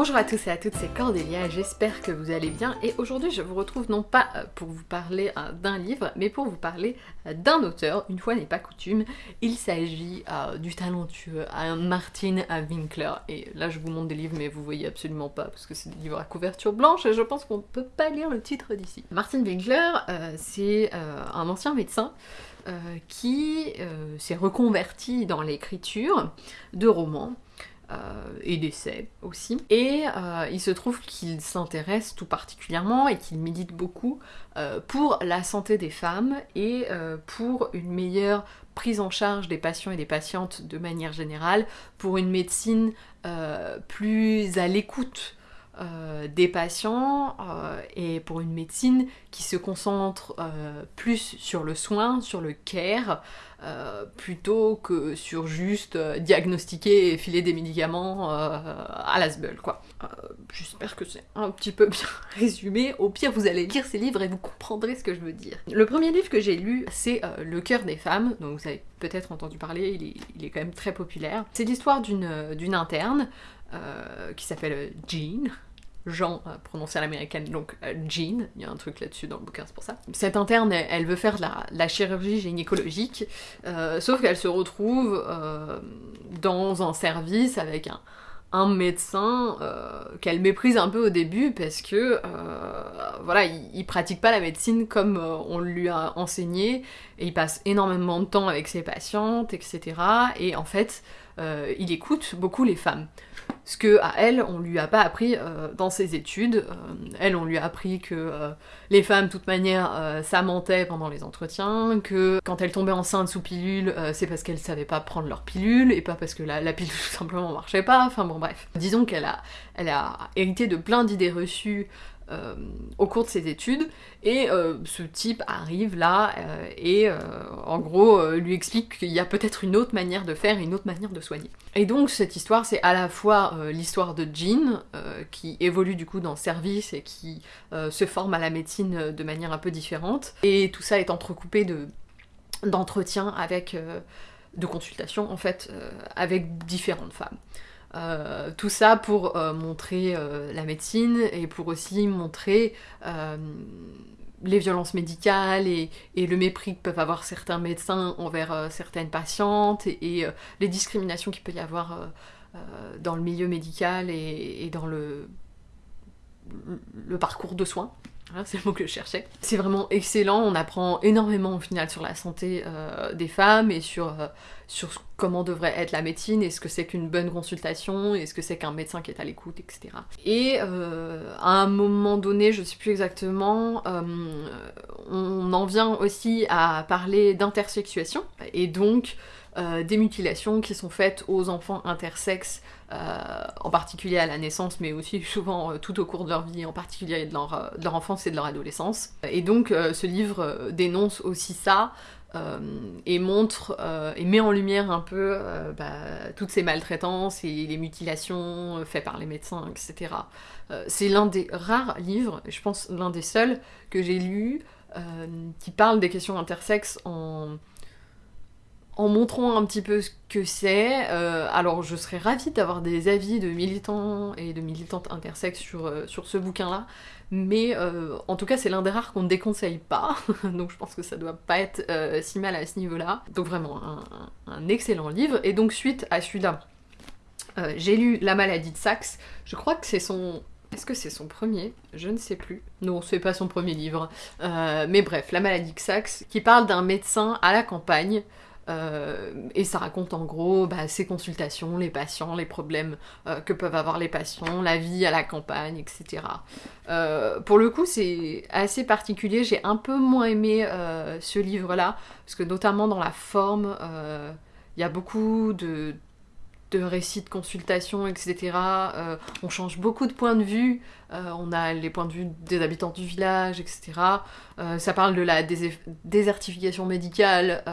Bonjour à tous et à toutes, c'est Cordélia, j'espère que vous allez bien. Et aujourd'hui je vous retrouve non pas euh, pour vous parler euh, d'un livre mais pour vous parler euh, d'un auteur, une fois n'est pas coutume, il s'agit du talentueux Martin Winkler. Et là je vous montre des livres mais vous voyez absolument pas parce que c'est des livres à couverture blanche et je pense qu'on peut pas lire le titre d'ici. Martin Winkler c'est un ancien médecin qui s'est reconverti dans l'écriture de romans et d'essais aussi. Et euh, il se trouve qu'il s'intéresse tout particulièrement et qu'il médite beaucoup euh, pour la santé des femmes et pour une meilleure prise en charge des patients et des patientes de manière générale, pour une médecine plus à l'écoute euh, des patients euh, et pour une médecine qui se concentre euh, plus sur le soin, sur le care, plutôt que sur juste diagnostiquer et filer des médicaments à la quoi. J'espère que c'est un petit peu bien résumé. Au pire, vous allez lire ces livres et vous comprendrez ce que je veux dire. Le premier livre que j'ai lu, c'est Le cœur des femmes, donc vous avez peut-être entendu parler, il est, il est, quand même très populaire. C'est l'histoire d'une interne qui s'appelle Jean, Jean, euh, prononcé à l'américaine, donc euh, Jean, il y a un truc là-dessus dans le bouquin, c'est pour ça. Cette interne, elle, veut faire la, la chirurgie gynécologique, euh, sauf qu'elle se retrouve dans un service avec un, médecin qu'elle méprise un peu au début parce que voilà, il, pratique pas la médecine comme on lui a enseigné et il passe énormément de temps avec ses patientes, etc. Et en fait, il écoute beaucoup les femmes ce que à elle on lui a pas appris euh, dans ses études. Euh, elle on lui a appris que euh, les femmes de toute manière ça mentait pendant les entretiens, que quand elle tombait enceinte sous pilule c'est parce qu'elle savait pas prendre leur pilule et pas parce que la, pilule tout simplement marchait pas. Enfin bon bref. Disons qu'elle a, elle a hérité de plein d'idées reçues euh, au cours de ses études, et euh, ce type arrive là euh, et en gros lui explique qu'il y a peut-être une autre manière de faire, une autre manière de soigner. Et donc cette histoire, c'est à la fois l'histoire de Jean, qui évolue du coup dans le service et qui se forme à la médecine de manière un peu différente, et tout ça est entrecoupé de d'entretiens avec de consultations en fait avec différentes femmes. Euh, tout ça pour euh, montrer euh, la médecine et pour aussi montrer les violences médicales et, le mépris que peuvent avoir certains médecins envers certaines patientes et, les discriminations qu'il peut y avoir dans le milieu médical et, dans le, parcours de soins. c'est le mot que je cherchais. C'est vraiment excellent, on apprend énormément au final sur la santé des femmes et sur, sur comment devrait être la médecine et ce que c'est qu'une bonne consultation et ce que c'est qu'un médecin qui est à l'écoute, etc. Et euh, à un moment donné, je sais plus exactement, on en vient aussi à parler d'intersexuation et donc des mutilations qui sont faites aux enfants intersexes euh, en particulier à la naissance, mais aussi souvent euh, tout au cours de leur vie, en particulier de leur, euh, enfance et de leur adolescence. Et donc ce livre dénonce aussi ça, et montre et met en lumière un peu bah, toutes ces maltraitances et les mutilations faites par les médecins, etc. c'est l'un des rares livres, je pense l'un des seuls que j'ai lu, qui parle des questions intersexes en, en montrant un petit peu ce que c'est. Euh, alors je serais ravie d'avoir des avis de militants et de militantes intersexes sur, euh, sur ce bouquin-là, mais euh, en tout cas c'est l'un des rares qu'on ne déconseille pas, donc je pense que ça doit pas être si mal à ce niveau-là. Donc vraiment un, excellent livre, et donc suite à celui-là, j'ai lu La maladie de Saxe, je crois que c'est son... Est-ce que c'est son premier? Je ne sais plus. Non, c'est pas son premier livre. mais bref, La maladie de Saxe, qui parle d'un médecin à la campagne, euh, et ça raconte en gros bah, ses consultations, les patients, les problèmes euh, que peuvent avoir les patients, la vie à la campagne, etc. Euh, pour le coup, c'est assez particulier. J'ai un peu moins aimé ce livre-là, parce que notamment dans la forme, il y a beaucoup de, de récits de consultation, etc. Euh, on change beaucoup de points de vue. Euh, on a les points de vue des habitants du village, etc. Euh, ça parle de la désertification médicale,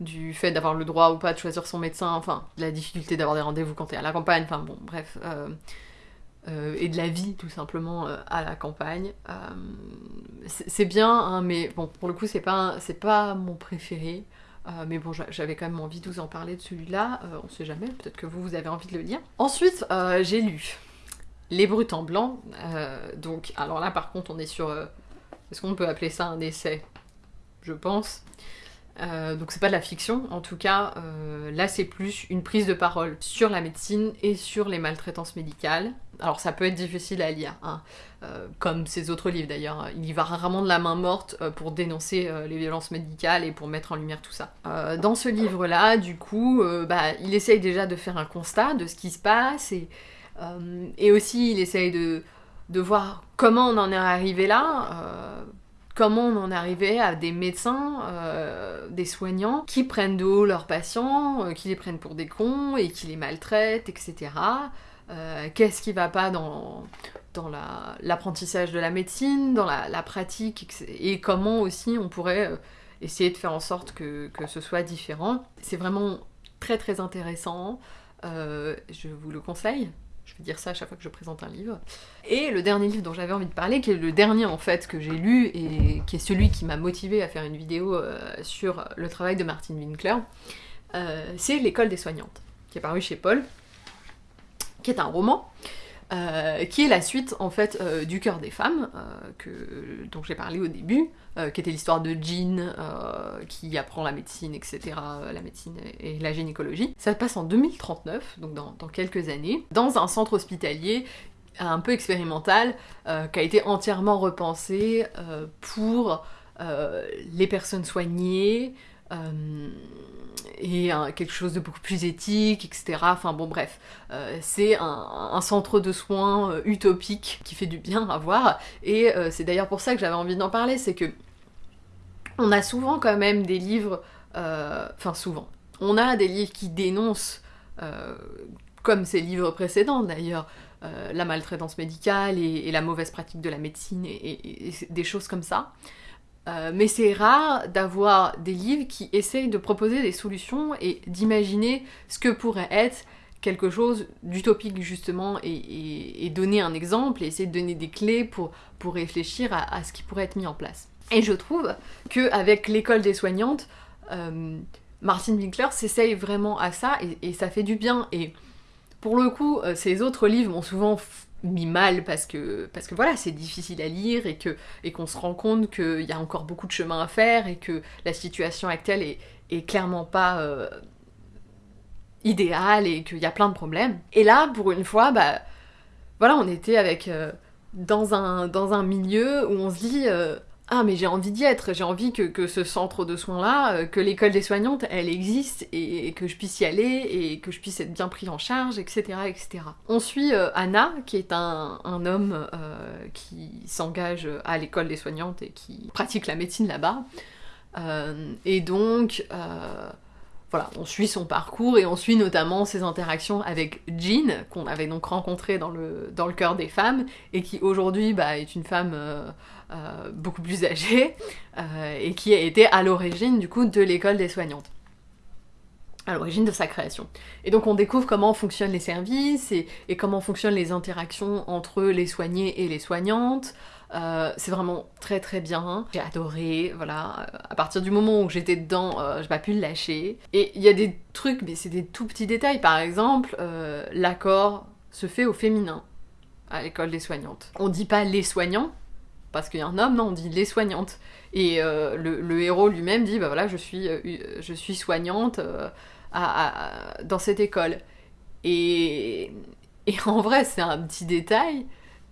du fait d'avoir le droit ou pas de choisir son médecin, enfin, de la difficulté d'avoir des rendez-vous quand t'es à la campagne, enfin bon, bref. et de la vie tout simplement à la campagne. c'est bien, hein, mais bon, pour le coup, c'est pas, pas mon préféré. Euh, mais bon, j'avais quand même envie de vous en parler de celui-là, euh, on sait jamais, peut-être que vous, vous avez envie de le lire. Ensuite, euh, j'ai lu Les Brutes en blanc. donc, alors là, par contre, on est sur. Est-ce qu'on peut appeler ça un essai? Je pense. Donc c'est pas de la fiction, en tout cas, là c'est plus une prise de parole sur la médecine et sur les maltraitances médicales. Alors ça peut être difficile à lire, hein, euh, comme ces autres livres d'ailleurs. Il y va rarement de la main morte pour dénoncer les violences médicales et pour mettre en lumière tout ça. dans ce livre-là, du coup, bah, il essaye déjà de faire un constat de ce qui se passe et, aussi il essaye de, voir comment on en est arrivé là comment on en est arrivé à des médecins, euh, des soignants, qui prennent de haut leurs patients, euh, qui les prennent pour des cons et qui les maltraitent, etc. Euh, qu'est-ce qui va pas dans, l'apprentissage de la médecine, dans la, pratique, et comment aussi on pourrait essayer de faire en sorte que, ce soit différent. C'est vraiment très très intéressant, je vous le conseille. Je vais dire ça à chaque fois que je présente un livre. Et le dernier livre dont j'avais envie de parler, qui est le dernier en fait que j'ai lu et qui est celui qui m'a motivé à faire une vidéo euh, sur le travail de Martin Winkler, euh, c'est L'école des soignantes, qui est paru chez Paul, qui est un roman euh, qui est la suite en fait euh, du cœur des femmes, euh, que, dont j'ai parlé au début, qui était l'histoire de Jean qui apprend la médecine, etc., la médecine et la gynécologie. Ça passe en 2039, donc dans, dans quelques années, dans un centre hospitalier un peu expérimental qui a été entièrement repensé pour les personnes soignées, euh, et quelque chose de beaucoup plus éthique, etc. Enfin bon bref, euh, c'est un, centre de soins euh, utopique qui fait du bien à voir, et c'est d'ailleurs pour ça que j'avais envie d'en parler, c'est que on a souvent quand même des livres, enfin souvent, on a des livres qui dénoncent, comme ces livres précédents d'ailleurs, la maltraitance médicale et, la mauvaise pratique de la médecine et des choses comme ça. Euh, mais c'est rare d'avoir des livres qui essayent de proposer des solutions et d'imaginer ce que pourrait être quelque chose d'utopique justement et, donner un exemple et essayer de donner des clés pour, pour réfléchir à, ce qui pourrait être mis en place. Et je trouve qu'avec l'école des soignantes, euh, Martin Winkler s'essaye vraiment à ça et, ça fait du bien. Et pour le coup, euh, ces autres livres m'ont souvent mis mal parce que, voilà, c'est difficile à lire et que et qu'on se rend compte qu'il y a encore beaucoup de chemin à faire et que la situation actuelle est, est clairement pas euh, idéale et qu'il y a plein de problèmes. Et là, pour une fois, bah voilà, on était avec euh, dans, un, dans un milieu où on se dit euh, ah mais j'ai envie d'y être, j'ai envie que, ce centre de soins-là, euh, que l'école des soignantes, elle existe et, que je puisse y aller et que je puisse être bien pris en charge, etc. etc. On suit euh, Anna, qui est un, homme euh, qui s'engage à l'école des soignantes et qui pratique la médecine là-bas. et donc, voilà, on suit son parcours et on suit notamment ses interactions avec Jean, qu'on avait donc rencontré dans le, dans cœur des femmes, et qui aujourd'hui bah, est une femme euh, euh, beaucoup plus âgée, euh, et qui a été à l'origine du coup de l'école des soignantes à l'origine de sa création. Et donc on découvre comment fonctionnent les services et, comment fonctionnent les interactions entre les soignés et les soignantes, euh, c'est vraiment très très bien. J'ai adoré, voilà. À partir du moment où j'étais dedans, euh, j'ai pas pu le lâcher. Et il y a des trucs, mais c'est des tout petits détails. Par exemple, euh, l'accord se fait au féminin à l'école des soignantes. On dit pas les soignants, parce qu'il y a un homme, non, on dit les soignantes. Et le, héros lui-même dit, bah voilà, je suis, je suis soignante dans cette école. Et, et en vrai, c'est un petit détail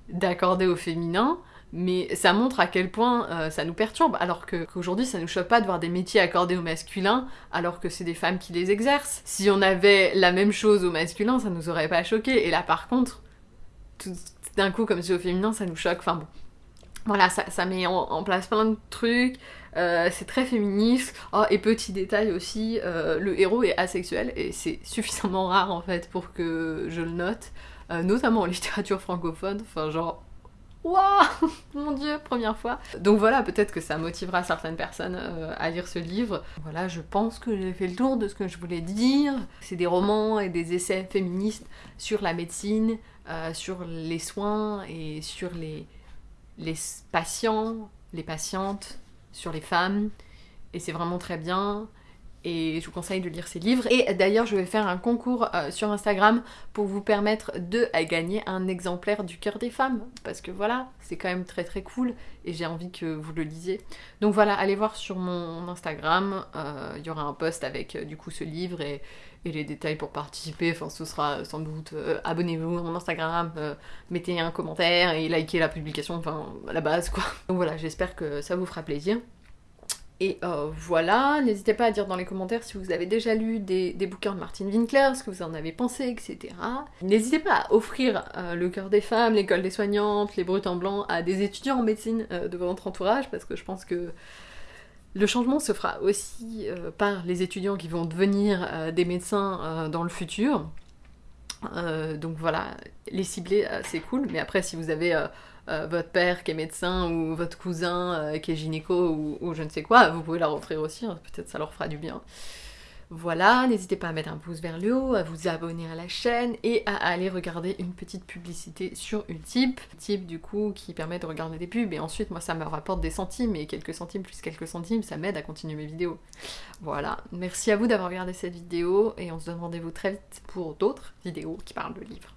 d'accorder au féminin, mais ça montre à quel point euh, ça nous perturbe, alors qu'aujourd'hui ça nous choque pas de voir des métiers accordés au masculin, alors que c'est des femmes qui les exercent. Si on avait la même chose au masculin, ça nous aurait pas choqué. Et là par contre, tout d'un coup, comme c'est au féminin, ça nous choque. Enfin bon. Voilà, ça, met en, place plein de trucs, euh, c'est très féministe. Oh, et petit détail aussi, euh, le héros est asexuel, et c'est suffisamment rare en fait pour que je le note, notamment en littérature francophone. Enfin, genre, Waouh Mon dieu, première fois Donc voilà, peut-être que ça motivera certaines personnes euh, à lire ce livre. Voilà, je pense que j'ai fait le tour de ce que je voulais dire. C'est des romans et des essais féministes sur la médecine, euh, sur les soins et sur les patients, les patientes, sur les femmes. Et c'est vraiment très bien. Et je vous conseille de lire ses livres. Et d'ailleurs, je vais faire un concours euh, sur Instagram pour vous permettre de gagner un exemplaire du cœur des femmes, parce que voilà, c'est quand même très très cool, et j'ai envie que vous le lisiez. Donc voilà, allez voir sur mon Instagram, euh, il y aura un post avec euh, du coup ce livre et, les détails pour participer, enfin ce sera sans doute abonnez-vous à mon Instagram, mettez un commentaire et likez la publication, enfin la base quoi. Donc voilà, j'espère que ça vous fera plaisir. Et euh, voilà, n'hésitez pas à dire dans les commentaires si vous avez déjà lu des, bouquins de Martin Winkler, ce que vous en avez pensé, etc. N'hésitez pas à offrir euh, Le cœur des femmes, l'école des soignantes, les brutes en blanc à des étudiants en médecine euh, de votre entourage, parce que je pense que le changement se fera aussi par les étudiants qui vont devenir des médecins dans le futur. donc voilà, les cibler, c'est cool, mais après si vous avez euh, votre père qui est médecin ou votre cousin euh, qui est gynéco ou, je ne sais quoi, vous pouvez leur offrir aussi, hein. peut-être ça leur fera du bien. Voilà, n'hésitez pas à mettre un pouce vers le haut, à vous abonner à la chaîne et à aller regarder une petite publicité sur Utip. Utip du coup qui permet de regarder des pubs et ensuite moi ça me rapporte des centimes et quelques centimes plus quelques centimes ça m'aide à continuer mes vidéos. Voilà, merci à vous d'avoir regardé cette vidéo et on se donne rendez-vous très vite pour d'autres vidéos qui parlent de livres.